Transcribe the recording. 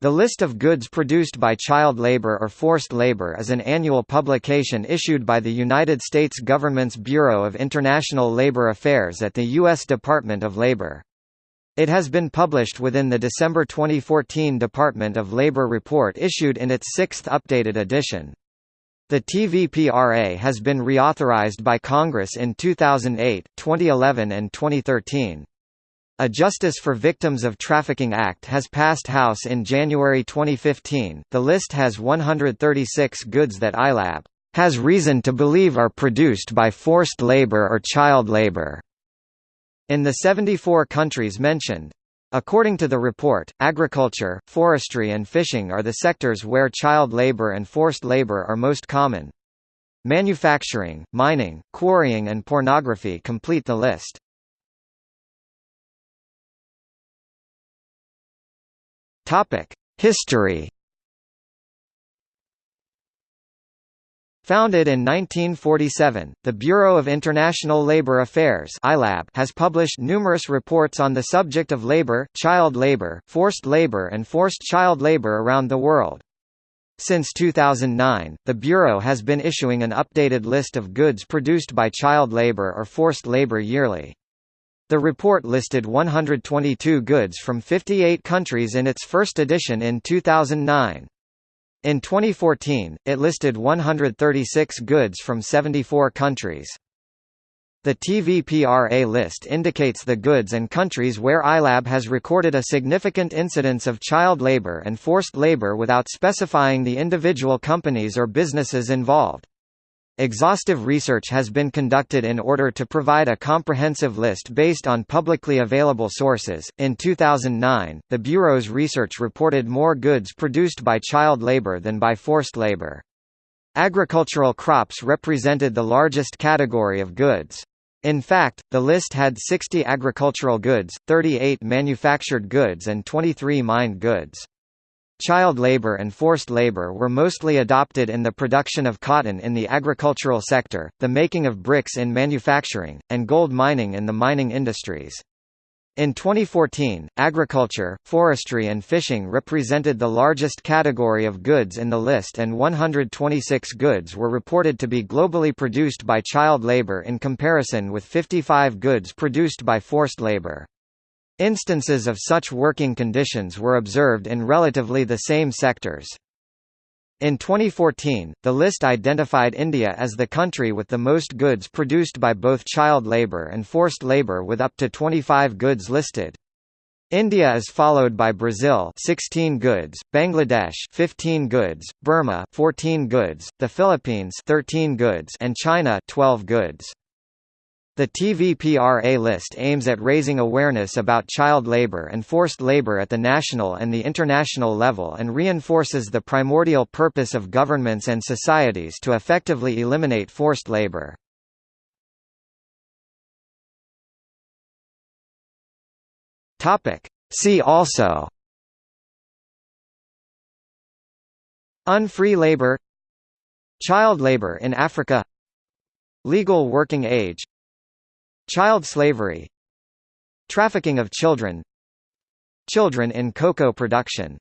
The list of goods produced by child labor or forced labor is an annual publication issued by the United States government's Bureau of International Labor Affairs at the U.S. Department of Labor. It has been published within the December 2014 Department of Labor report issued in its sixth updated edition. The TVPRA has been reauthorized by Congress in 2008, 2011 and 2013. A Justice for Victims of Trafficking Act has passed House in January 2015. The list has 136 goods that ILAB has reason to believe are produced by forced labor or child labor in the 74 countries mentioned. According to the report, agriculture, forestry and fishing are the sectors where child labor and forced labor are most common. Manufacturing, mining, quarrying and pornography complete the list. Topic: History. Founded in 1947, the Bureau of International Labour Affairs has published numerous reports on the subject of labor, child labor, forced labor and forced child labor around the world. Since 2009, the Bureau has been issuing an updated list of goods produced by child labor or forced labor yearly. The report listed 122 goods from 58 countries in its first edition in 2009. In 2014, it listed 136 goods from 74 countries. The TVPRA list indicates the goods and countries where ILAB has recorded a significant incidence of child labor and forced labor without specifying the individual companies or businesses involved. Exhaustive research has been conducted in order to provide a comprehensive list based on publicly available sources. In 2009, the Bureau's research reported more goods produced by child labor than by forced labor. Agricultural crops represented the largest category of goods. In fact, the list had 60 agricultural goods, 38 manufactured goods and 23 mined goods. Child labor and forced labor were mostly adopted in the production of cotton in the agricultural sector, the making of bricks in manufacturing, and gold mining in the mining industries. In 2014, agriculture, forestry and fishing represented the largest category of goods in the list and 126 goods were reported to be globally produced by child labor in comparison with 55 goods produced by forced labor. Instances of such working conditions were observed in relatively the same sectors. In 2014, the list identified India as the country with the most goods produced by both child labour and forced labour with up to 25 goods listed. India is followed by Brazil 16 goods, Bangladesh 15 goods, Burma 14 goods, the Philippines 13 goods and China 12 goods. The TVPRA list aims at raising awareness about child labor and forced labor at the national and the international level and reinforces the primordial purpose of governments and societies to effectively eliminate forced labor. See also Unfree labor Child labor in Africa Legal working age Child slavery Trafficking of children Children in cocoa production